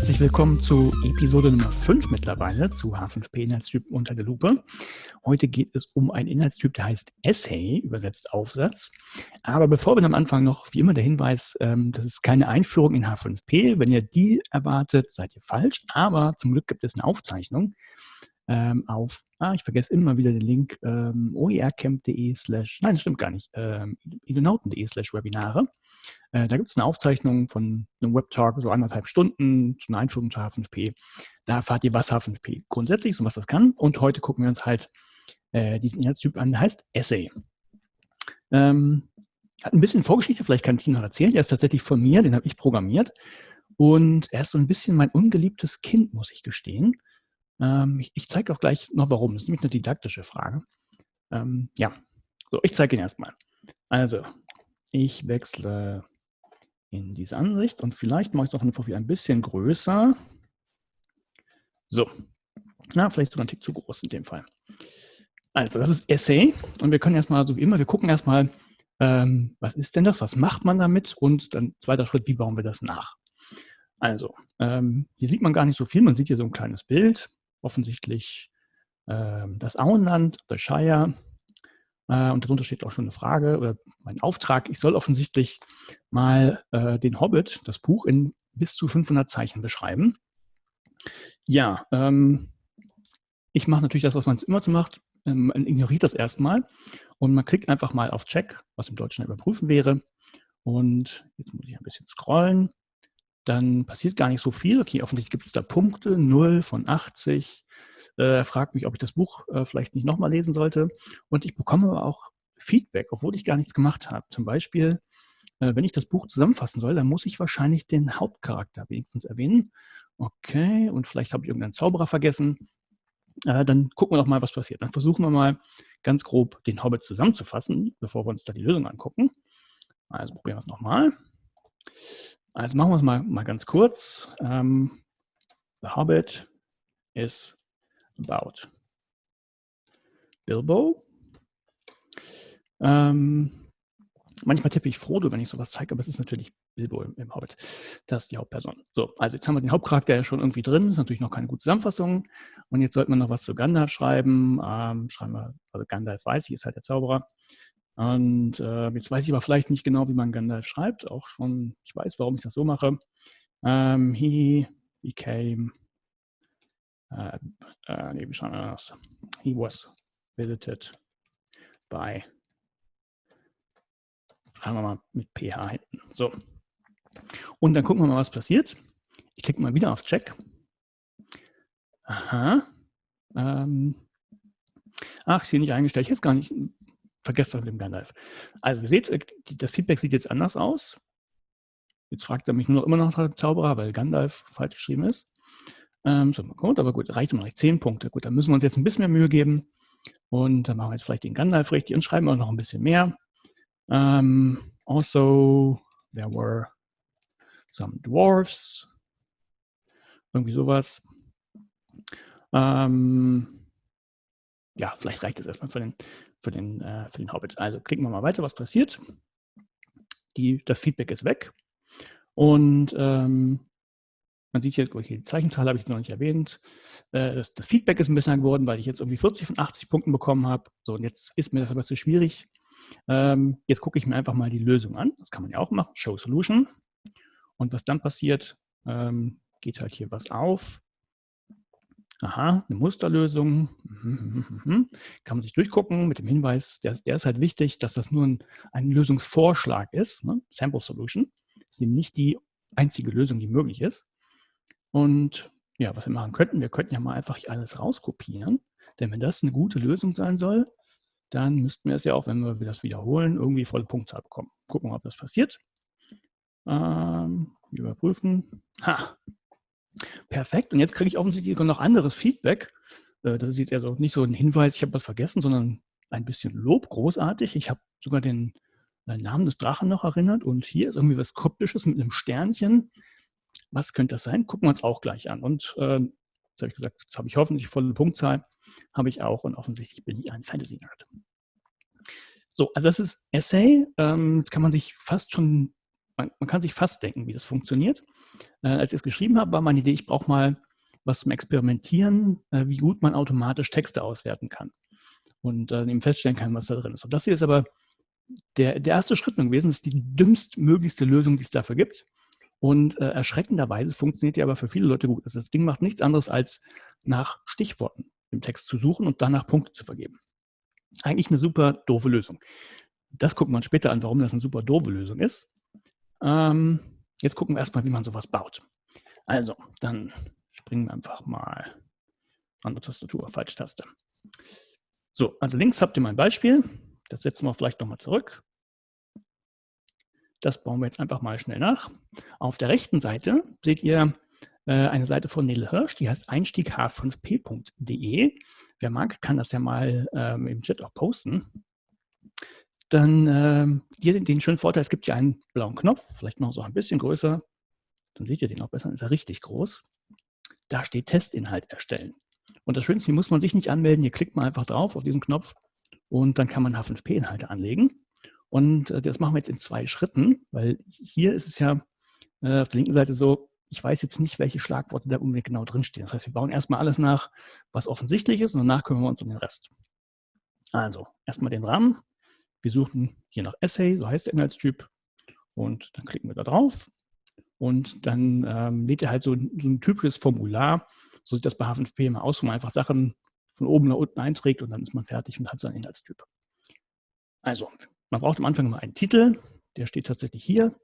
Herzlich willkommen zu Episode Nummer 5 mittlerweile zu H5P-Inhaltstypen unter der Lupe. Heute geht es um einen Inhaltstyp, der heißt Essay, übersetzt Aufsatz. Aber bevor wir am Anfang noch, wie immer, der Hinweis, ähm, das ist keine Einführung in H5P. Wenn ihr die erwartet, seid ihr falsch. Aber zum Glück gibt es eine Aufzeichnung ähm, auf, ah, ich vergesse immer wieder den Link, ähm, oercamp.de slash, nein, das stimmt gar nicht, ähm, idonauten.de slash Webinare. Äh, da gibt es eine Aufzeichnung von einem Webtalk, so anderthalb Stunden zu einer Einführung zu H5P. Da erfahrt ihr, was H5P grundsätzlich ist und was das kann. Und heute gucken wir uns halt äh, diesen Inhaltstyp an, der heißt Essay. Ähm, hat ein bisschen Vorgeschichte, vielleicht kann ich ihn noch erzählen. Der ist tatsächlich von mir, den habe ich programmiert. Und er ist so ein bisschen mein ungeliebtes Kind, muss ich gestehen. Ähm, ich, ich zeige auch gleich noch warum. Das ist nämlich eine didaktische Frage. Ähm, ja, so, ich zeige ihn erstmal. Also, ich wechsle in diese Ansicht und vielleicht mache ich es noch einfach ein bisschen größer. So, na, vielleicht sogar ein Tick zu groß in dem Fall. Also, das ist Essay und wir können erstmal, so wie immer, wir gucken erstmal, ähm, was ist denn das, was macht man damit und dann zweiter Schritt, wie bauen wir das nach. Also, ähm, hier sieht man gar nicht so viel, man sieht hier so ein kleines Bild, offensichtlich ähm, das Auenland, The Shire, äh, und darunter steht auch schon eine Frage oder mein Auftrag. Ich soll offensichtlich mal äh, den Hobbit, das Buch, in bis zu 500 Zeichen beschreiben. Ja, ähm, ich mache natürlich das, was man immer so macht. Ähm, man ignoriert das erstmal und man klickt einfach mal auf Check, was im Deutschen überprüfen wäre. Und jetzt muss ich ein bisschen scrollen. Dann passiert gar nicht so viel. Okay, offensichtlich gibt es da Punkte, 0 von 80, äh, fragt mich, ob ich das Buch äh, vielleicht nicht nochmal lesen sollte. Und ich bekomme aber auch Feedback, obwohl ich gar nichts gemacht habe. Zum Beispiel, äh, wenn ich das Buch zusammenfassen soll, dann muss ich wahrscheinlich den Hauptcharakter wenigstens erwähnen. Okay, und vielleicht habe ich irgendeinen Zauberer vergessen. Äh, dann gucken wir doch mal, was passiert. Dann versuchen wir mal ganz grob den Hobbit zusammenzufassen, bevor wir uns da die Lösung angucken. Also probieren wir es nochmal. Also machen wir es mal, mal ganz kurz. Ähm, The Hobbit is about Bilbo. Ähm, manchmal tippe ich Frodo, wenn ich sowas zeige, aber es ist natürlich Bilbo im, im, Hobbit. Das ist die Hauptperson. So, also jetzt haben wir den Hauptcharakter ja schon irgendwie drin. Ist natürlich noch keine gute Zusammenfassung. Und jetzt sollten wir noch was zu Gandalf schreiben. Ähm, schreiben wir, also Gandalf weiß ich, ist halt der Zauberer. Und äh, jetzt weiß ich aber vielleicht nicht genau, wie man Gandalf schreibt. Auch schon, ich weiß, warum ich das so mache. Um, ähm, he became uh, uh, nee, wie schreiben wir das? He was visited by, schreiben wir mal mit PH hinten. So. Und dann gucken wir mal, was passiert. Ich klicke mal wieder auf Check. Aha. Ähm. Ach, ist hier nicht eingestellt. Ich habe gar nicht, vergesst das mit dem Gandalf. Also, ihr seht, äh, das Feedback sieht jetzt anders aus. Jetzt fragt er mich nur immer noch nach dem Zauberer, weil Gandalf falsch geschrieben ist. Ähm, so, gut, aber gut, reicht immer noch 10 Punkte. Gut, dann müssen wir uns jetzt ein bisschen mehr Mühe geben. Und dann machen wir jetzt vielleicht den Gandalf richtig und schreiben auch noch ein bisschen mehr. Um, ähm, also, there were some dwarfs. Irgendwie sowas. Um, ähm, ja, vielleicht reicht das erstmal für den, für, den, äh, für den Hobbit. Also klicken wir mal weiter, was passiert. Die, das Feedback ist weg. Und ähm, man sieht hier, die Zeichenzahl habe ich noch nicht erwähnt. Äh, das, das, Feedback ist ein bisschen geworden, weil ich jetzt irgendwie 40 von 80 Punkten bekommen habe. So, und jetzt ist mir das aber zu schwierig. Ähm, jetzt gucke ich mir einfach mal die Lösung an. Das kann man ja auch machen. Show Solution. Und was dann passiert, ähm, geht halt hier was auf. Aha, eine Musterlösung. Kann man sich durchgucken mit dem Hinweis, der, der ist halt wichtig, dass das nur ein, ein Lösungsvorschlag ist. Ne? Sample Solution. Das ist eben nicht die einzige Lösung, die möglich ist. Und ja, was wir machen könnten, wir könnten ja mal einfach alles rauskopieren. Denn wenn das eine gute Lösung sein soll, dann müssten wir es ja auch, wenn wir das wiederholen, irgendwie volle Punktzahl bekommen. Gucken, ob das passiert. Ähm, überprüfen. Ha! Perfekt. Und jetzt kriege ich offensichtlich noch anderes Feedback. Äh, das ist jetzt also nicht so ein Hinweis, ich habe was vergessen, sondern ein bisschen Lob, großartig. Ich habe sogar den Namen des Drachen noch erinnert und hier ist irgendwie was Kryptisches mit einem Sternchen. Was könnte das sein? Gucken wir uns auch gleich an. Und äh, jetzt habe ich gesagt, jetzt habe ich hoffentlich volle Punktzahl, habe ich auch und offensichtlich bin ich ein Fantasy-Nerd. So, also das ist Essay. Ähm, jetzt kann man sich fast schon man, man, kann sich fast denken, wie das funktioniert. Äh, als ich es geschrieben habe, war meine Idee, ich brauche mal was zum Experimentieren, äh, wie gut man automatisch Texte auswerten kann und äh, eben feststellen kann, was da drin ist. Und das hier ist aber der, der erste Schritt gewesen, ist die dümmstmöglichste Lösung, die es dafür gibt. Und äh, erschreckenderweise funktioniert die aber für viele Leute gut. Also das Ding macht nichts anderes, als nach Stichworten im Text zu suchen und danach Punkte zu vergeben. Eigentlich eine super doofe Lösung. Das gucken wir uns später an, warum das eine super doofe Lösung ist. Ähm, jetzt gucken wir erstmal, wie man sowas baut. Also, dann springen wir einfach mal an der Tastatur, falsche Taste. So, also links habt ihr mein Beispiel. Das setzen wir vielleicht nochmal zurück. Das bauen wir jetzt einfach mal schnell nach. Auf der rechten Seite seht ihr äh, eine Seite von Nele Hirsch, die heißt einstiegh5p.de. Wer mag, kann das ja mal ähm, im Chat auch posten. Dann ähm, hier den, den schönen Vorteil, es gibt ja einen blauen Knopf, vielleicht noch so ein bisschen größer. Dann seht ihr den auch besser, ist er richtig groß. Da steht Testinhalt erstellen. Und das Schönste, hier muss man sich nicht anmelden, hier klickt man einfach drauf auf diesen Knopf und dann kann man H5P-Inhalte anlegen. Und äh, das machen wir jetzt in zwei Schritten, weil hier ist es ja äh, auf der linken Seite so, ich weiß jetzt nicht, welche Schlagworte da unbedingt genau drinstehen. Das heißt, wir bauen erstmal alles nach, was offensichtlich ist und danach kümmern wir uns um den Rest. Also, erstmal den Rahmen. Wir suchen hier nach Essay, so heißt der Inhaltstyp. Und dann klicken wir da drauf. Und dann ähm, lädt er halt so, so, ein typisches Formular, so sieht das bei H5P immer aus, wo man einfach Sachen von oben nach unten einträgt und dann ist man fertig und hat seinen Inhaltstyp. Also, man braucht am Anfang immer einen Titel, der steht tatsächlich hier.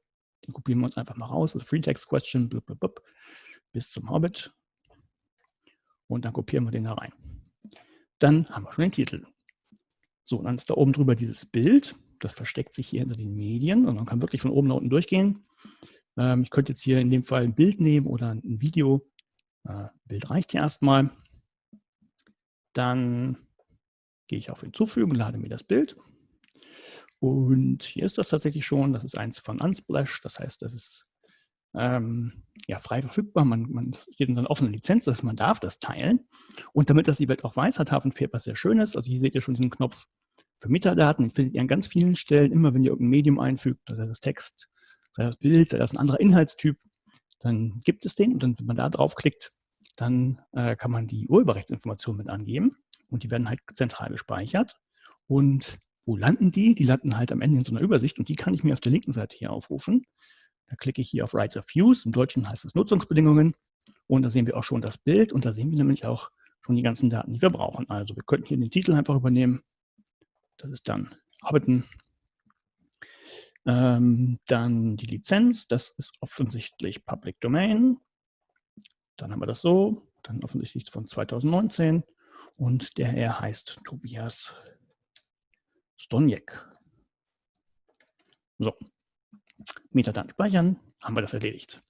Den kopieren wir uns einfach mal raus. Also Free Text Question blub, blub, blub, bis zum Hobbit. Und dann kopieren wir den da rein. Dann haben wir schon den Titel. So, dann ist da oben drüber dieses Bild. Das versteckt sich hier hinter den Medien und man kann wirklich von oben nach unten durchgehen. Ähm, ich könnte jetzt hier in dem Fall ein Bild nehmen oder ein Video. Äh, Bild reicht hier erstmal. Dann gehe ich auf Hinzufügen, lade mir das Bild. Und hier ist das tatsächlich schon, das ist eins von Unsplash, das heißt, das ist ähm, ja, frei verfügbar, man, man steht in einer offenen Lizenz, dass man darf das teilen. Und damit das die Welt auch weiß, hat H5P etwas sehr Schönes. Also hier seht ihr schon diesen Knopf für Metadaten, findet ihr an ganz vielen Stellen, immer wenn ihr irgendein Medium einfügt, sei das Text, sei das Bild, sei das ein anderer Inhaltstyp, dann gibt es den und dann, wenn man da draufklickt, dann äh, kann man die Urheberrechtsinformationen mit angeben und die werden halt zentral gespeichert. Und wo landen die? Die landen halt am Ende in so einer Übersicht und die kann ich mir auf der linken Seite hier aufrufen. Da klicke ich hier auf Rights of Use, im Deutschen heißt es Nutzungsbedingungen und da sehen wir auch schon das Bild und da sehen wir nämlich auch schon die ganzen Daten, die wir brauchen. Also wir könnten hier den Titel einfach übernehmen. Das ist dann Hobbiton. Ähm, dann die Lizenz, das ist offensichtlich Public Domain. Dann haben wir das so, dann offensichtlich von 2019 und der Herr heißt Tobias Stoniek. So, Metadaten speichern, haben wir das erledigt.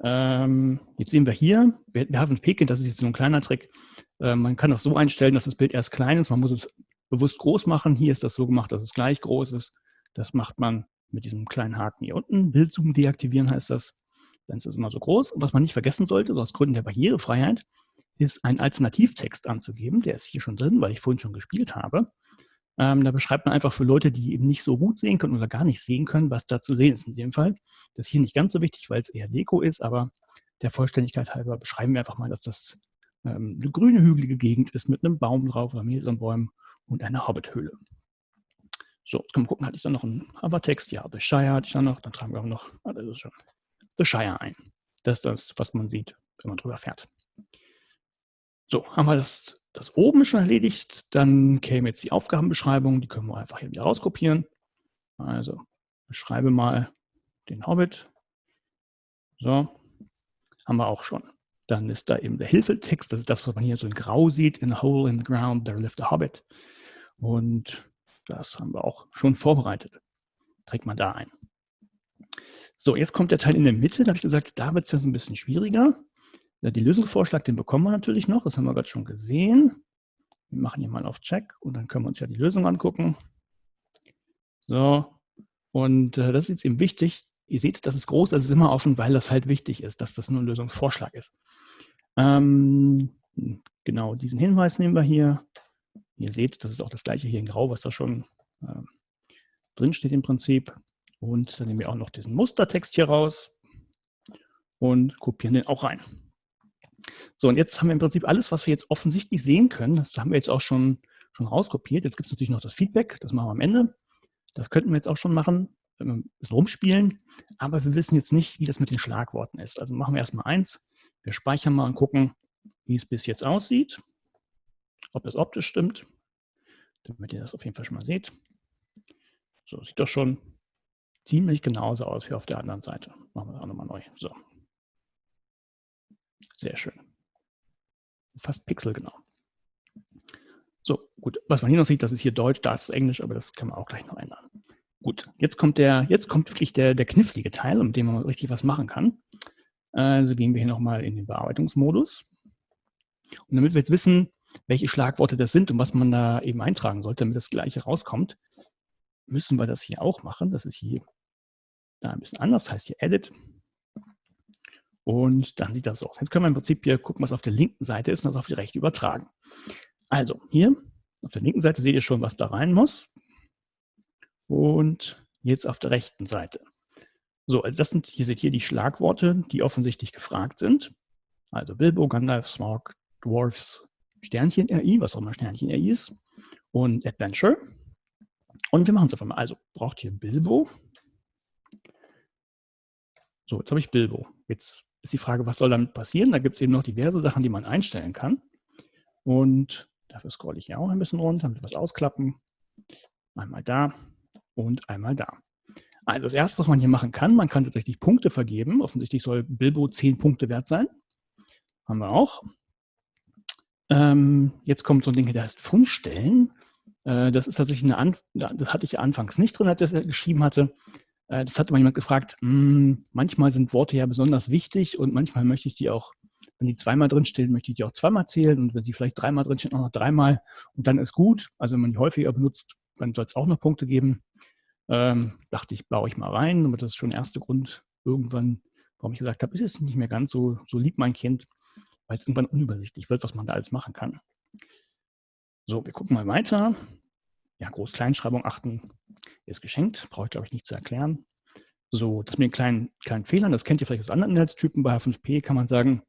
Ähm, jetzt sehen wir hier, wir, haben ein Pekin, das ist jetzt nur ein kleiner Trick. Äh, man kann das so einstellen, dass das Bild erst klein ist, man muss es bewusst groß machen. Hier ist das so gemacht, dass es gleich groß ist. Das macht man mit diesem kleinen Haken hier unten. Bildzoom deaktivieren heißt das. Dann ist das immer so groß. Und was man nicht vergessen sollte, so aus Gründen der Barrierefreiheit, ist einen Alternativtext anzugeben. Der ist hier schon drin, weil ich vorhin schon gespielt habe. Ähm, da beschreibt man einfach für Leute, die eben nicht so gut sehen können oder gar nicht sehen können, was da zu sehen ist in dem Fall. Das ist hier nicht ganz so wichtig, weil es eher Deko ist, aber der Vollständigkeit halber beschreiben wir einfach mal, dass das ähm, eine grüne, hügelige Gegend ist mit einem Baum drauf oder mehreren Bäumen und einer Hobbithöhle. So, jetzt können wir gucken, hatte ich da noch einen Hovertext? Ja, The Shire hatte ich da noch. Dann tragen wir auch noch, ah, schon, The Shire ein. Das ist das, was man sieht, wenn man drüber fährt. So, haben wir das das oben schon erledigt. Dann käme jetzt die Aufgabenbeschreibung. Die können wir einfach hier wieder rauskopieren. Also beschreibe mal den Hobbit. So, haben wir auch schon. Dann ist da eben der Hilfetext. Das ist das, was man hier so in grau sieht. In a hole in the ground, there lived a hobbit. Und das haben wir auch schon vorbereitet. Trägt man da ein. So, jetzt kommt der Teil in der Mitte. Da habe ich gesagt, da wird es so ein bisschen schwieriger. Ja, die Lösungsvorschlag, den bekommen wir natürlich noch, das haben wir gerade schon gesehen. Wir machen hier mal auf Check und dann können wir uns ja die Lösung angucken. So, und äh, das ist jetzt eben wichtig. Ihr seht, das ist groß, das ist immer offen, weil das halt wichtig ist, dass das nur ein Lösungsvorschlag ist. Ähm, genau, diesen Hinweis nehmen wir hier. Ihr seht, das ist auch das gleiche hier in Grau, was da schon äh, drin steht im Prinzip. Und dann nehmen wir auch noch diesen Mustertext hier raus und kopieren den auch rein. So, und jetzt haben wir im Prinzip alles, was wir jetzt offensichtlich sehen können. Das haben wir jetzt auch schon, schon rauskopiert. Jetzt gibt es natürlich noch das Feedback, das machen wir am Ende. Das könnten wir jetzt auch schon machen, ein bisschen rumspielen, aber wir wissen jetzt nicht, wie das mit den Schlagworten ist. Also machen wir erstmal eins. Wir speichern mal und gucken, wie es bis jetzt aussieht, ob das optisch stimmt, damit ihr das auf jeden Fall schon mal seht. So, sieht doch schon ziemlich genauso aus wie auf der anderen Seite. Machen wir das auch nochmal neu. So. Sehr schön. Fast pixelgenau. So, gut. Was man hier noch sieht, das ist hier Deutsch, da ist Englisch, aber das können wir auch gleich noch ändern. Gut, jetzt kommt der, jetzt kommt wirklich der, der knifflige Teil, mit dem man richtig was machen kann. Also gehen wir hier nochmal in den Bearbeitungsmodus. Und damit wir jetzt wissen, welche Schlagworte das sind und was man da eben eintragen sollte, damit das gleiche rauskommt, müssen wir das hier auch machen. Das ist hier ein bisschen anders, heißt hier Edit. Und dann sieht das so aus. Jetzt können wir im Prinzip hier gucken, was auf der linken Seite ist und das auf die rechte übertragen. Also hier auf der linken Seite seht ihr schon, was da rein muss. Und jetzt auf der rechten Seite. So, also das sind, hier seht ihr die Schlagworte, die offensichtlich gefragt sind. Also Bilbo, Gandalf, Smog, Dwarfs, Sternchen RI, was auch immer Sternchen RI ist, und Adventure. Und wir machen es einfach mal. Also braucht ihr Bilbo. So, jetzt habe ich Bilbo. Jetzt ist die Frage, was soll damit passieren? Da gibt es eben noch diverse Sachen, die man einstellen kann. Und dafür scrolle ich hier auch ein bisschen runter, damit wir was ausklappen. Einmal da und einmal da. Also das erste, was man hier machen kann, man kann tatsächlich Punkte vergeben. Offensichtlich soll Bilbo 10 Punkte wert sein. Haben wir auch. Ähm, jetzt kommt so ein Ding, der heißt Fundstellen. Äh, das ist tatsächlich eine, An das hatte ich anfangs nicht drin, als ich das geschrieben hatte. Äh, das hatte mal jemand gefragt, hm, manchmal sind Worte ja besonders wichtig und manchmal möchte ich die auch, wenn die zweimal drinstehen, möchte ich die auch zweimal zählen und wenn sie vielleicht dreimal drinstehen, auch noch dreimal und dann ist gut. Also wenn man die häufiger benutzt, dann soll es auch noch Punkte geben. Ähm, dachte ich, baue ich mal rein, aber das ist schon der erste Grund irgendwann, warum ich gesagt habe, ist es nicht mehr ganz so, so lieb, mein Kind, weil es irgendwann unübersichtlich wird, was man da alles machen kann. So, wir gucken mal weiter. Ja, Groß-Kleinschreibung achten ist geschenkt, brauche ich glaube ich nicht zu erklären. So, das mit den kleinen, kleinen Fehlern, das kennt ihr vielleicht aus anderen Inhaltstypen. Bei H5P kann man sagen,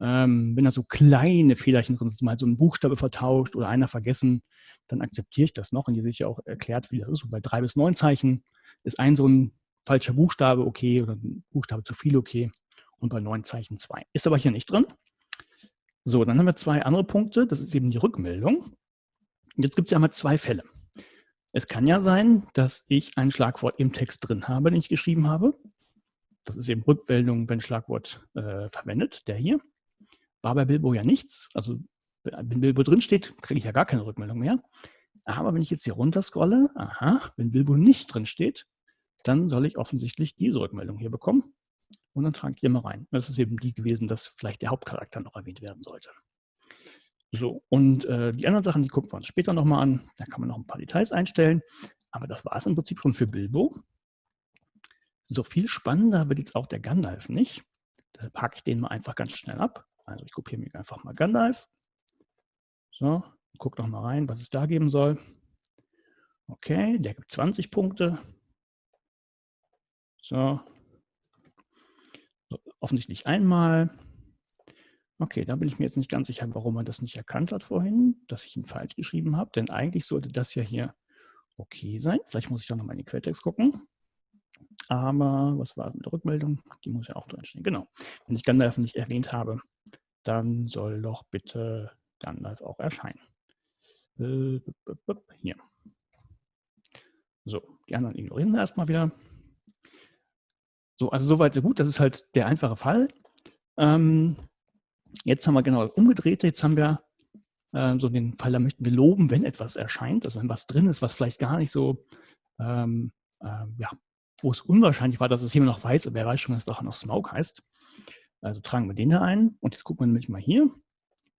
ähm, wenn da so kleine Fehlerchen drin sind, mal so ein Buchstabe vertauscht oder einer vergessen, dann akzeptiere ich das noch. Und hier sehe ich ja auch erklärt, wie das ist. Und bei drei bis neun Zeichen ist ein so ein falscher Buchstabe okay oder ein Buchstabe zu viel okay. Und bei neun Zeichen zwei. Ist aber hier nicht drin. So, dann haben wir zwei andere Punkte. Das ist eben die Rückmeldung. Jetzt gibt es ja mal zwei Fälle. Es kann ja sein, dass ich ein Schlagwort im Text drin habe, den ich geschrieben habe. Das ist eben Rückmeldung, wenn Schlagwort äh, verwendet, der hier. War bei Bilbo ja nichts. Also wenn Bilbo drin steht, kriege ich ja gar keine Rückmeldung mehr. Aber wenn ich jetzt hier runter scrolle, aha, wenn Bilbo nicht drin steht, dann soll ich offensichtlich diese Rückmeldung hier bekommen. Und dann trage ich hier mal rein. Das ist eben die gewesen, dass vielleicht der Hauptcharakter noch erwähnt werden sollte. So, und äh, die anderen Sachen, die gucken wir uns später nochmal an. Da kann man noch ein paar Details einstellen. Aber das war es im Prinzip schon für Bilbo. So viel spannender wird jetzt auch der Gandalf nicht. Deshalb packe ich den mal einfach ganz schnell ab. Also ich kopiere mir einfach mal Gandalf. So, guck noch mal rein, was es da geben soll. Okay, der gibt 20 Punkte. So. Offensichtlich einmal. Okay, da bin ich mir jetzt nicht ganz sicher, warum er das nicht erkannt hat vorhin, dass ich ihn falsch geschrieben habe. Denn eigentlich sollte das ja hier okay sein. Vielleicht muss ich da nochmal in den Quelltext gucken. Aber was war mit der Rückmeldung? Die muss ja auch drinstehen. Genau. Wenn ich Gandalf nicht erwähnt habe, dann soll doch bitte Gandalf auch erscheinen. Äh, hier. So, die anderen ignorieren wir erstmal wieder. So, also soweit so gut. Das ist halt der einfache Fall. Ähm, Jetzt haben wir genau das Umgedrehte. Jetzt haben wir äh, so den Fall, da möchten wir loben, wenn etwas erscheint. Also wenn was drin ist, was vielleicht gar nicht so, ähm, äh, ja, wo es unwahrscheinlich war, dass es jemand noch weiß, wer weiß schon, dass es doch noch Smoke heißt. Also tragen wir den da ein. Und jetzt gucken wir nämlich mal hier.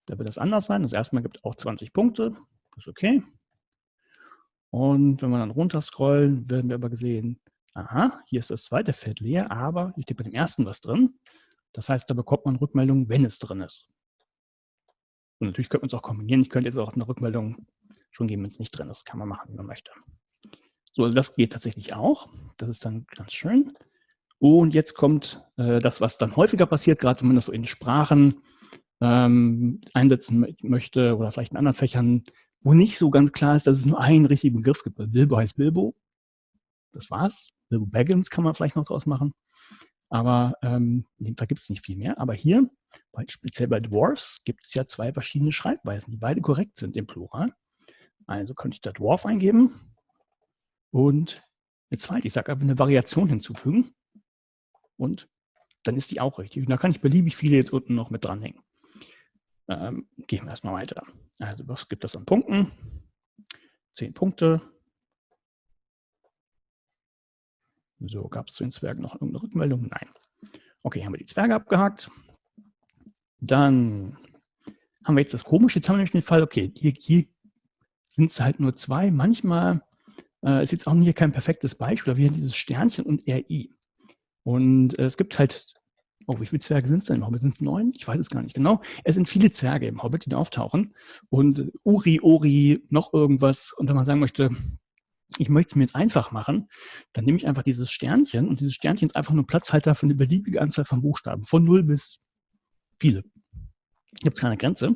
Da wird das anders sein. Das erste Mal gibt auch 20 Punkte. Das ist okay. Und wenn wir dann runter scrollen, werden wir aber gesehen, aha, hier ist das zweite Feld leer, aber hier steht bei dem ersten was drin. Das heißt, da bekommt man Rückmeldungen, wenn es drin ist. Und natürlich könnte man es auch kombinieren. Ich könnte jetzt auch eine Rückmeldung schon geben, wenn es nicht drin ist. Kann man machen, wie man möchte. So, also das geht tatsächlich auch. Das ist dann ganz schön. Und jetzt kommt äh, das, was dann häufiger passiert, gerade wenn man das so in Sprachen ähm, einsetzen möchte oder vielleicht in anderen Fächern, wo nicht so ganz klar ist, dass es nur einen richtigen Begriff gibt. Bilbo heißt Bilbo. Das war's. Bilbo Baggins kann man vielleicht noch draus machen. Aber ähm, Fall gibt es nicht viel mehr. Aber hier, speziell bei Dwarfs, gibt es ja zwei verschiedene Schreibweisen, die beide korrekt sind im Plural. Also könnte ich da Dwarf eingeben und eine zweite, ich sage einfach eine Variation hinzufügen und dann ist die auch richtig. Und da kann ich beliebig viele jetzt unten noch mit dranhängen. Ähm, gehen wir erstmal weiter. Also was gibt es an Punkten? Zehn Punkte. So, gab es zu den Zwergen noch irgendeine Rückmeldung? Nein. Okay, haben wir die Zwerge abgehakt. Dann haben wir jetzt das Komische. Jetzt haben wir nämlich den Fall, okay, hier, hier sind es halt nur zwei. Manchmal äh, ist jetzt auch hier kein perfektes Beispiel, aber wir haben dieses Sternchen und RI. Und äh, es gibt halt, oh, wie viele Zwerge sind es denn im Hobbit? Sind es neun? Ich weiß es gar nicht genau. Es sind viele Zwerge im Hobbit, die da auftauchen. Und Uri, Ori, noch irgendwas. Und wenn man sagen möchte, ich möchte es mir jetzt einfach machen, dann nehme ich einfach dieses Sternchen und dieses Sternchen ist einfach nur Platzhalter für eine beliebige Anzahl von Buchstaben, von 0 bis viele. Gibt es keine Grenze.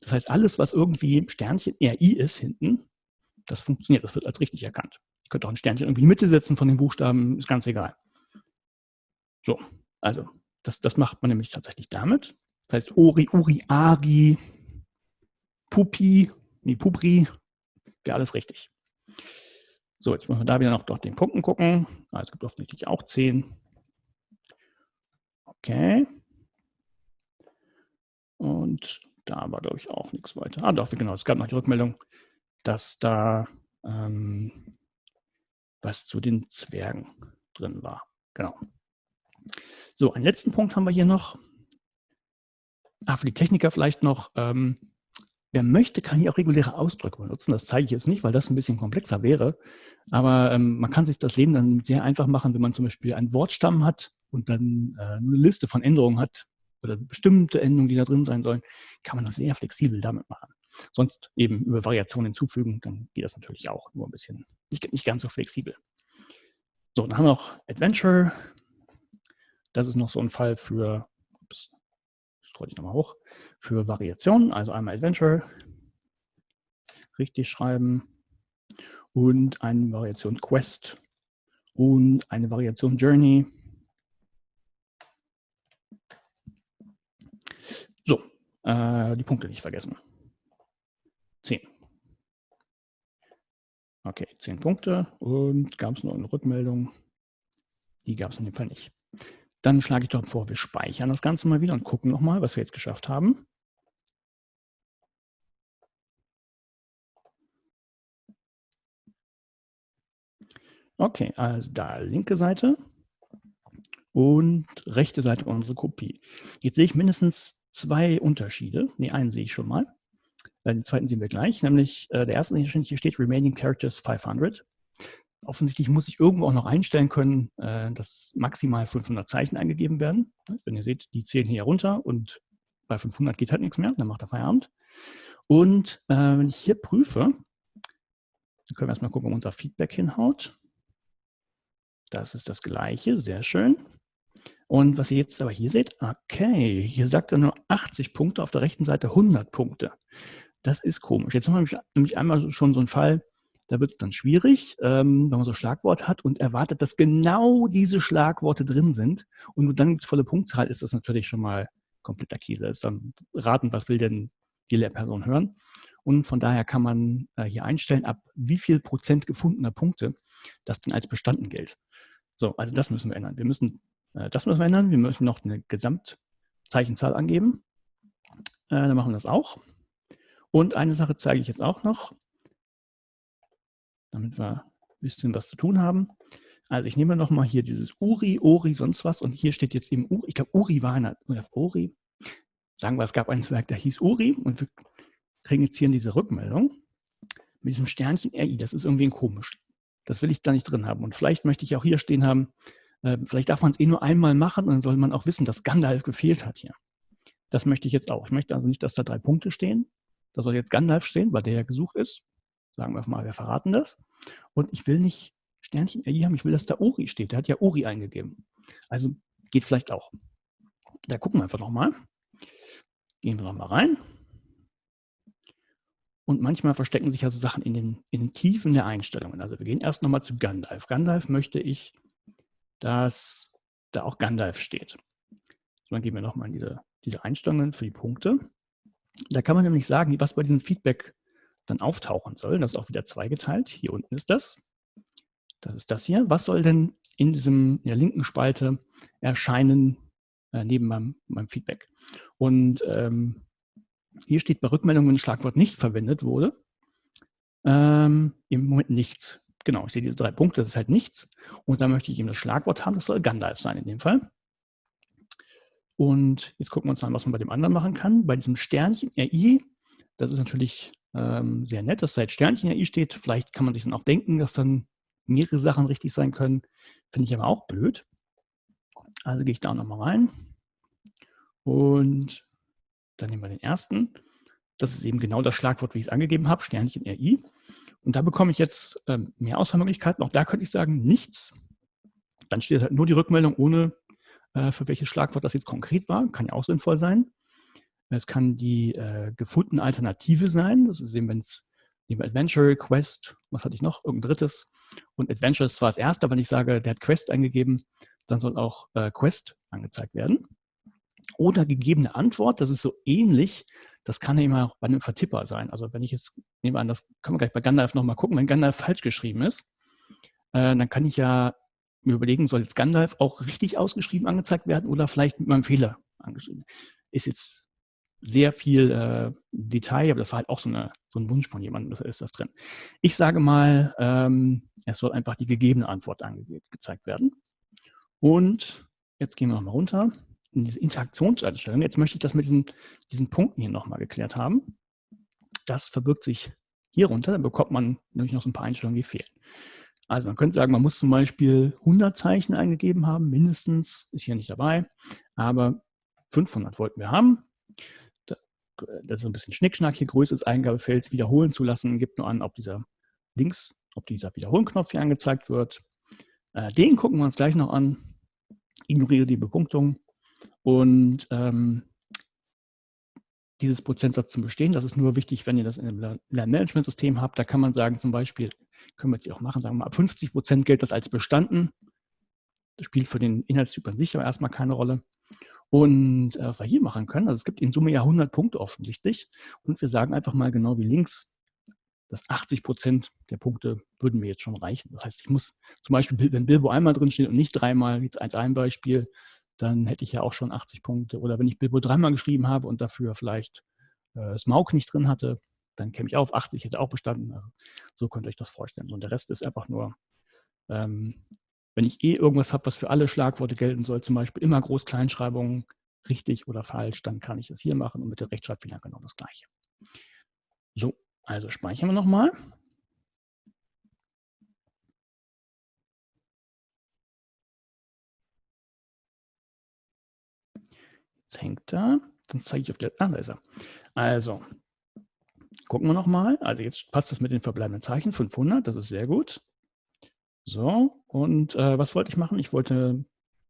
Das heißt, alles, was irgendwie Sternchen RI ist hinten, das funktioniert, das wird als richtig erkannt. Ich könnte auch ein Sternchen irgendwie in die Mitte setzen von den Buchstaben, ist ganz egal. So, also das, das macht man nämlich tatsächlich damit. Das heißt Ori, Uri, Ari, Pupi, nee, Pupri, wäre alles richtig. So, jetzt müssen wir da wieder noch durch den Punkten gucken. Also es gibt offensichtlich auch 10. Okay. Und da war, glaube ich, auch nichts weiter. Ah, doch, genau, es gab noch die Rückmeldung, dass da ähm, was zu den Zwergen drin war. Genau. So, einen letzten Punkt haben wir hier noch. Ah, für die Techniker vielleicht noch, ähm, wer möchte, kann hier auch reguläre Ausdrücke benutzen. Das zeige ich jetzt nicht, weil das ein bisschen komplexer wäre. Aber ähm, man kann sich das Leben dann sehr einfach machen, wenn man zum Beispiel einen Wortstamm hat und dann äh, eine Liste von Änderungen hat oder bestimmte Endungen, die da drin sein sollen, kann man das sehr flexibel damit machen. Sonst eben über Variationen hinzufügen, dann geht das natürlich auch, nur ein bisschen, nicht, nicht ganz so flexibel. So, dann haben wir noch Adventure, das ist noch so ein Fall für, scroll ich nochmal hoch, für Variationen, also einmal Adventure, richtig schreiben und eine Variation Quest und eine Variation Journey. So, äh, die Punkte nicht vergessen. 10. Okay, 10 Punkte und gab es noch eine Rückmeldung? Die gab es in dem Fall nicht. Dann schlage ich doch vor, wir speichern das Ganze mal wieder und gucken nochmal, was wir jetzt geschafft haben. Okay, also da linke Seite und rechte Seite unsere Kopie. Jetzt sehe ich mindestens zwei Unterschiede. Ne, einen sehe ich schon mal. Äh, den zweiten sehen wir gleich, nämlich äh, der erste, hier steht Remaining Characters 500 offensichtlich muss ich irgendwo auch noch einstellen können, äh, dass maximal 500 Zeichen eingegeben werden. Wenn ihr seht, die zählen hier runter und bei 500 geht halt nichts mehr, dann macht er Feierabend. Und äh, wenn ich hier prüfe, dann können wir erstmal gucken, ob unser Feedback hinhaut. Das ist das gleiche, sehr schön. Und was ihr jetzt aber hier seht, okay, hier sagt er nur 80 Punkte, auf der rechten Seite 100 Punkte. Das ist komisch. Jetzt haben wir nämlich einmal schon so einen Fall, da wird es dann schwierig, ähm, wenn man so Schlagwort hat und erwartet, dass genau diese Schlagworte drin sind und dann gibt es volle Punktzahl, ist das natürlich schon mal kompletter Käse. Ist dann raten, was will denn die Lehrperson hören. Und von daher kann man äh, hier einstellen, ab wie viel Prozent gefundener Punkte das denn als bestanden gilt. So, also das müssen wir ändern. Wir müssen, äh, das müssen wir ändern. Wir müssen noch eine Gesamtzeichenzahl angeben. Äh, dann machen wir das auch. Und eine Sache zeige ich jetzt auch noch damit wir ein bisschen was zu tun haben. Also ich nehme nochmal hier dieses Uri, Ori, sonst was und hier steht jetzt eben Uri, ich glaube Uri war einer, oder Uri, sagen wir, es gab ein Zwerg, der hieß Uri und wir kriegen jetzt hier diese Rückmeldung mit diesem Sternchen RI, das ist irgendwie komisch. Das will ich da nicht drin haben und vielleicht möchte ich auch hier stehen haben, äh, vielleicht darf man es eh nur einmal machen und dann soll man auch wissen, dass Gandalf gefehlt hat hier. Das möchte ich jetzt auch. Ich möchte also nicht, dass da drei Punkte stehen. Da soll jetzt Gandalf stehen, weil der ja gesucht ist. Sagen wir mal, wir verraten das. Und ich will nicht Sternchen RI haben, ich will, dass da Uri steht. Der hat ja Uri eingegeben. Also geht vielleicht auch. Da gucken wir einfach nochmal. Gehen wir nochmal rein. Und manchmal verstecken sich also Sachen in den, in den Tiefen der Einstellungen. Also wir gehen erst nochmal zu Gandalf. Gandalf möchte ich, dass da auch Gandalf steht. So, dann gehen wir nochmal in diese, diese Einstellungen für die Punkte. Da kann man nämlich sagen, was bei diesem Feedback dann auftauchen soll. Das ist auch wieder zweigeteilt. Hier unten ist das. Das ist das hier. Was soll denn in, diesem, in der linken Spalte erscheinen äh, neben meinem, meinem, Feedback? Und ähm, hier steht bei Rückmeldung, wenn ein Schlagwort nicht verwendet wurde, ähm, im Moment nichts. Genau, ich sehe diese drei Punkte, das ist halt nichts. Und da möchte ich eben das Schlagwort haben, das soll Gandalf sein in dem Fall. Und jetzt gucken wir uns an, was man bei dem anderen machen kann. Bei diesem Sternchen RI, das ist natürlich ähm, sehr nett, dass seit Sternchen RI steht. Vielleicht kann man sich dann auch denken, dass dann mehrere Sachen richtig sein können. Finde ich aber auch blöd. Also gehe ich da nochmal rein. Und dann nehmen wir den ersten. Das ist eben genau das Schlagwort, wie ich es angegeben habe, Sternchen RI. Und da bekomme ich jetzt ähm, mehr Auswahlmöglichkeiten. Auch da könnte ich sagen, nichts. Dann steht halt nur die Rückmeldung, ohne äh, für welches Schlagwort das jetzt konkret war. Kann ja auch sinnvoll sein. Es kann die äh, gefundene Alternative sein. Das ist eben, wenn es neben Adventure, Quest, was hatte ich noch? Irgendein drittes. Und Adventure ist zwar das erste, aber wenn ich sage, der hat Quest eingegeben, dann soll auch äh, Quest angezeigt werden. Oder gegebene Antwort, das ist so ähnlich, das kann eben auch bei einem Vertipper sein. Also wenn ich jetzt, nehme an, das können wir gleich bei Gandalf nochmal gucken, wenn Gandalf falsch geschrieben ist, äh, dann kann ich ja mir überlegen, soll jetzt Gandalf auch richtig ausgeschrieben angezeigt werden oder vielleicht mit meinem Fehler angeschrieben. Ist jetzt sehr viel äh, Detail, aber das war halt auch so, eine, so ein Wunsch von jemandem, das ist das drin. Ich sage mal, ähm, es soll einfach die gegebene Antwort angezeigt werden. Und jetzt gehen wir nochmal runter in diese Interaktionseinstellung. Jetzt möchte ich das mit diesen, diesen Punkten hier nochmal geklärt haben. Das verbirgt sich hier runter, dann bekommt man nämlich noch so ein paar Einstellungen, die fehlen. Also man könnte sagen, man muss zum Beispiel 100 Zeichen eingegeben haben, mindestens, ist hier nicht dabei, aber 500 wollten wir haben. Das ist ein bisschen Schnickschnack hier, Größe des Eingabefelds wiederholen zu lassen, gibt nur an, ob dieser links, ob dieser Wiederholen-Knopf hier angezeigt wird. Äh, den gucken wir uns gleich noch an. Ignoriere die Bepunktung. Und ähm, dieses Prozentsatz zum Bestehen, das ist nur wichtig, wenn ihr das in einem Lernmanagementsystem habt. Da kann man sagen, zum Beispiel, können wir jetzt hier auch machen, sagen wir mal, ab 50 Prozent gilt das als bestanden. Das spielt für den Inhaltstyp an sich aber erstmal keine Rolle. Und äh, was wir hier machen können, also es gibt in Summe ja 100 Punkte offensichtlich. Und wir sagen einfach mal genau wie links, dass 80 Prozent der Punkte würden mir jetzt schon reichen. Das heißt, ich muss zum Beispiel, wenn Bilbo einmal drin steht und nicht dreimal, jetzt als ein Beispiel, dann hätte ich ja auch schon 80 Punkte. Oder wenn ich Bilbo dreimal geschrieben habe und dafür vielleicht äh, Smaug nicht drin hatte, dann käme ich auf 80, hätte auch bestanden. Also, so könnt ihr euch das vorstellen. Und der Rest ist einfach nur, ähm, wenn ich eh irgendwas habe, was für alle Schlagworte gelten soll, zum Beispiel immer Groß-Kleinschreibungen, richtig oder falsch, dann kann ich das hier machen und mit der Rechtschreibfehler genau das gleiche. So, also speichern wir nochmal. Jetzt hängt da. Dann zeige ich auf der. Ah, da ist er. Also, gucken wir nochmal. Also, jetzt passt das mit den verbleibenden Zeichen. 500, das ist sehr gut. So, und äh, was wollte ich machen? Ich wollte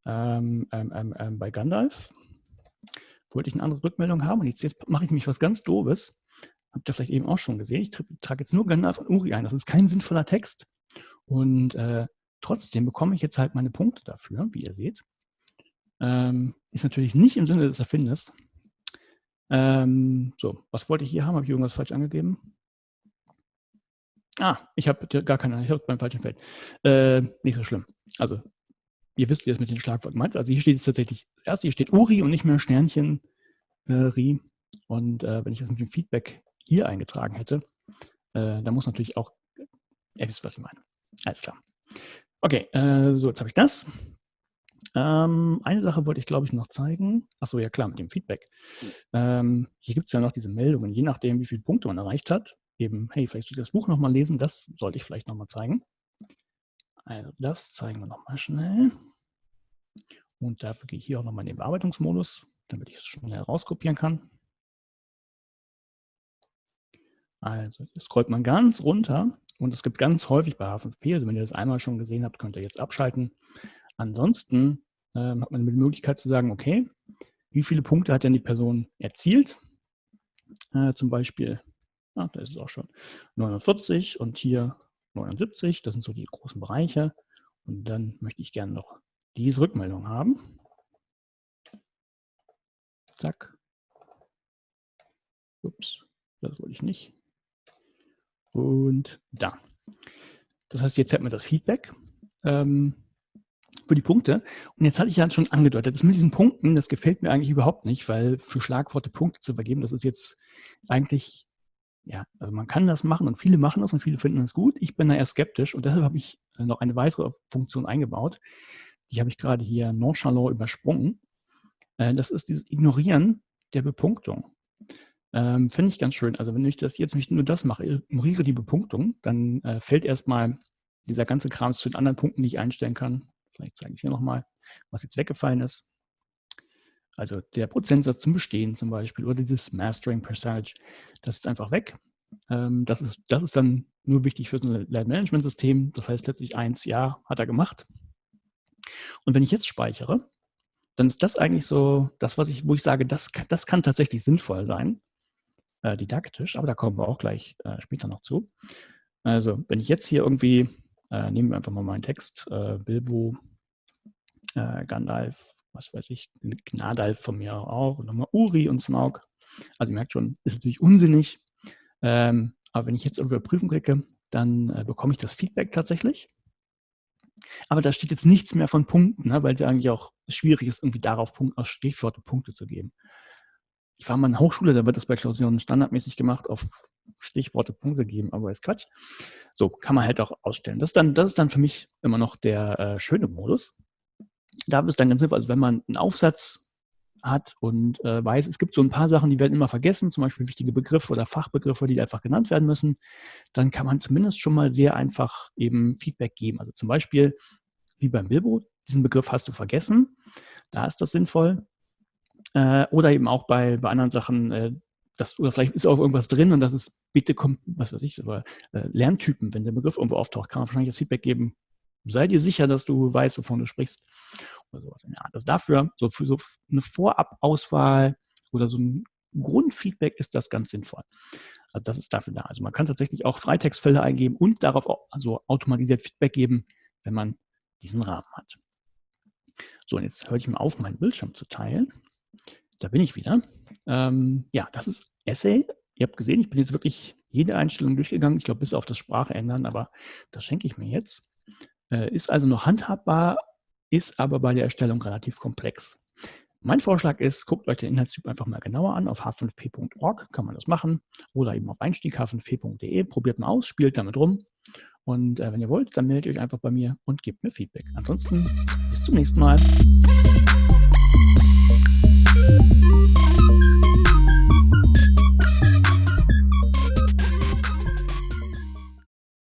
ähm, ähm, ähm, ähm bei Gandalf wollte ich eine andere Rückmeldung haben. Und jetzt, jetzt mache ich mich was ganz Doofes. Habt ihr vielleicht eben auch schon gesehen. Ich trage jetzt nur Gandalf und Uri ein. Das ist kein sinnvoller Text. Und äh, trotzdem bekomme ich jetzt halt meine Punkte dafür, wie ihr seht. Ähm, ist natürlich nicht im Sinne des Erfinders. Ähm, so, was wollte ich hier haben? Habe ich irgendwas falsch angegeben? Ah, ich habe gar keine, ich habe beim falschen Feld. Äh, nicht so schlimm. Also, ihr wisst, wie das mit den Schlagworten meint. Also hier steht es tatsächlich, das erste, hier steht Uri und nicht mehr Sternchen äh, Ri. Und äh, wenn ich das mit dem Feedback hier eingetragen hätte, äh, dann muss natürlich auch, ihr wisst, was ich meine. Alles klar. Okay, äh, so, jetzt habe ich das. Ähm, eine Sache wollte ich, glaube ich, noch zeigen. Achso, ja klar, mit dem Feedback. Ähm, hier gibt es ja noch diese Meldungen, je nachdem, wie viele Punkte man erreicht hat. Eben, hey, vielleicht soll ich das Buch nochmal lesen, das sollte ich vielleicht nochmal zeigen. Also das zeigen wir nochmal schnell. Und dafür gehe ich hier auch nochmal in den Bearbeitungsmodus, damit ich es schnell rauskopieren kann. Also, scrollt man ganz runter Und es gibt ganz häufig bei H5P, also wenn ihr das einmal schon gesehen habt, könnt ihr jetzt abschalten. Ansonsten ähm, hat man die Möglichkeit zu sagen, okay, wie viele Punkte hat denn die Person erzielt? Äh, zum Beispiel, ah, da ist es auch schon, 49 und hier 79, das sind so die großen Bereiche. Und dann möchte ich gerne noch diese Rückmeldung haben. Zack. Ups, das wollte ich nicht. Und da. Das heißt, jetzt hat man das Feedback. Ähm, für die Punkte. Und jetzt hatte ich ja schon angedeutet, das mit diesen Punkten, das gefällt mir eigentlich überhaupt nicht, weil für Schlagworte Punkte zu vergeben, das ist jetzt eigentlich, ja, also man kann das machen und viele machen das und viele finden das gut. Ich bin da eher skeptisch und deshalb habe ich äh, noch eine weitere Funktion eingebaut. Die habe ich gerade hier nonchalant übersprungen. Äh, das ist dieses Ignorieren der Bepunktung. Ähm, Finde ich ganz schön. Also wenn ich das jetzt nicht nur das mache, ignoriere die Bepunktung, dann äh, fällt erstmal dieser ganze Kram zu den anderen Punkten, die ich einstellen kann, Vielleicht zeige ich hier nochmal, was jetzt weggefallen ist. Also der Prozentsatz zum Bestehen zum Beispiel oder dieses Mastering Percentage, das ist einfach weg. Ähm, das, ist, das ist dann nur wichtig für so ein Lernmanagementsystem. Das heißt letztlich eins, ja, hat er gemacht. Und wenn ich jetzt speichere, dann ist das eigentlich so das, was ich, wo ich sage, das, das kann tatsächlich sinnvoll sein, äh, didaktisch, aber da kommen wir auch gleich äh, später noch zu. Also wenn ich jetzt hier irgendwie äh, nehmen wir einfach mal meinen Text. Äh, Bilbo, äh, Gandalf, was weiß ich, Gnadalf von mir auch und nochmal Uri und Smaug. Also ihr merkt schon, ist natürlich unsinnig. Ähm, aber wenn ich jetzt Überprüfen klicke, dann äh, bekomme ich das Feedback tatsächlich. Aber da steht jetzt nichts mehr von Punkten, ne, weil es ja eigentlich auch schwierig ist, irgendwie darauf Punkt, aus Stichworte Punkte zu geben. Ich war mal in der Hochschule, da wird das bei Klausuren standardmäßig gemacht auf Stichworte Punkte geben, aber ist Quatsch. So kann man halt auch ausstellen. Das ist dann, das ist dann für mich immer noch der äh, schöne Modus. Da ist dann ganz sinnvoll, also wenn man einen Aufsatz hat und äh, weiß, es gibt so ein paar Sachen, die werden immer vergessen, zum Beispiel wichtige Begriffe oder Fachbegriffe, die einfach genannt werden müssen, dann kann man zumindest schon mal sehr einfach eben Feedback geben. Also zum Beispiel, wie beim Bilbo, diesen Begriff hast du vergessen, da ist das sinnvoll. Äh, oder eben auch bei, bei anderen Sachen, äh, das, oder vielleicht ist auch irgendwas drin und das ist, bitte kommt, was weiß ich, aber äh, Lerntypen, wenn der Begriff irgendwo auftaucht, kann man wahrscheinlich das Feedback geben, sei dir sicher, dass du weißt, wovon du sprichst. Oder sowas in der Art. Also dafür, so für so eine Vorabauswahl oder so ein Grundfeedback ist das ganz sinnvoll. Also das ist dafür da. Also man kann tatsächlich auch Freitextfelder eingeben und darauf auch, also automatisiert Feedback geben, wenn man diesen Rahmen hat. So, und jetzt höre ich mal auf, meinen Bildschirm zu teilen. Da bin ich wieder. Ähm, ja, das ist Essay. Ihr habt gesehen, ich bin jetzt wirklich jede Einstellung durchgegangen. Ich glaube, bis auf das Sprache ändern, aber das schenke ich mir jetzt. Äh, ist also noch handhabbar, ist aber bei der Erstellung relativ komplex. Mein Vorschlag ist, guckt euch den Inhaltstyp einfach mal genauer an. Auf h5p.org kann man das machen oder eben auf einstieg h5p.de. Probiert mal aus, spielt damit rum. Und äh, wenn ihr wollt, dann meldet euch einfach bei mir und gebt mir Feedback. Ansonsten bis zum nächsten Mal.